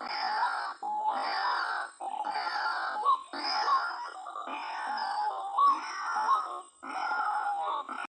Oh,